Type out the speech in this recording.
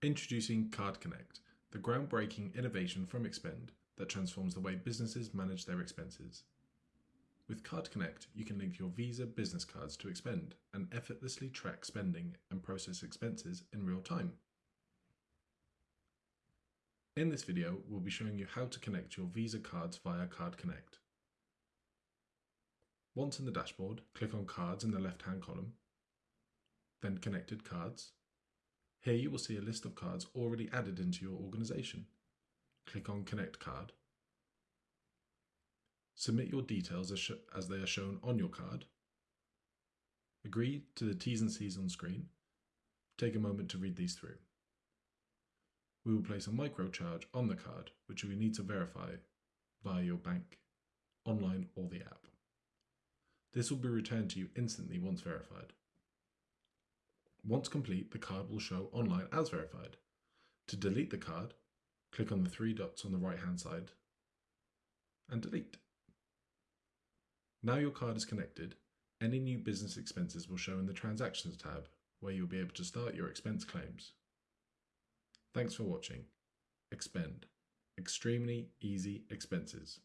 Introducing Card Connect, the groundbreaking innovation from Expend that transforms the way businesses manage their expenses. With Card Connect, you can link your Visa business cards to Expend and effortlessly track spending and process expenses in real time. In this video, we'll be showing you how to connect your Visa cards via Card Connect. Once in the dashboard, click on Cards in the left-hand column, then Connected Cards, here you will see a list of cards already added into your organization. Click on Connect Card. Submit your details as, as, they are shown on your card. Agree to the T's and C's on screen. Take a moment to read these through. We will place a microcharge on the card, which we need to verify via your bank, online or the app. This will be returned to you instantly once verified. Once complete, the card will show online as verified. To delete the card, click on the three dots on the right hand side and delete. Now your card is connected, any new business expenses will show in the Transactions tab where you'll be able to start your expense claims. Thanks for watching. Expend. Extremely easy expenses.